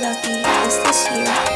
lucky is this year.